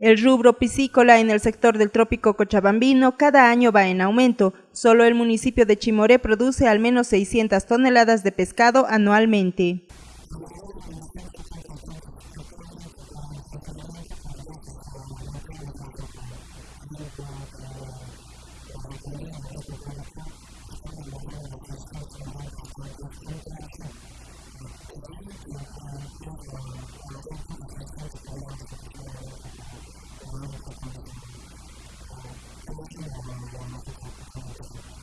El rubro piscícola en el sector del trópico cochabambino cada año va en aumento. Solo el municipio de Chimoré produce al menos 600 toneladas de pescado anualmente.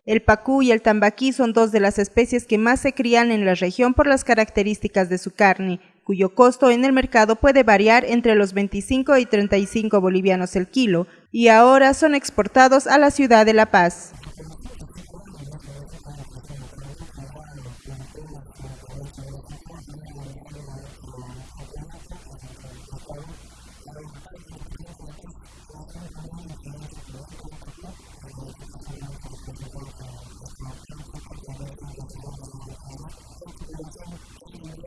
El pacú y el tambaquí son dos de las especies que más se crían en la región por las características de su carne, cuyo costo en el mercado puede variar entre los 25 y 35 bolivianos el kilo, y ahora son exportados a la ciudad de La Paz.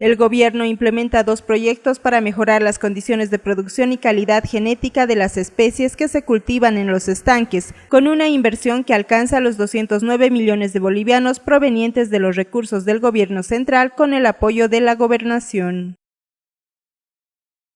El gobierno implementa dos proyectos para mejorar las condiciones de producción y calidad genética de las especies que se cultivan en los estanques, con una inversión que alcanza los 209 millones de bolivianos provenientes de los recursos del gobierno central con el apoyo de la gobernación.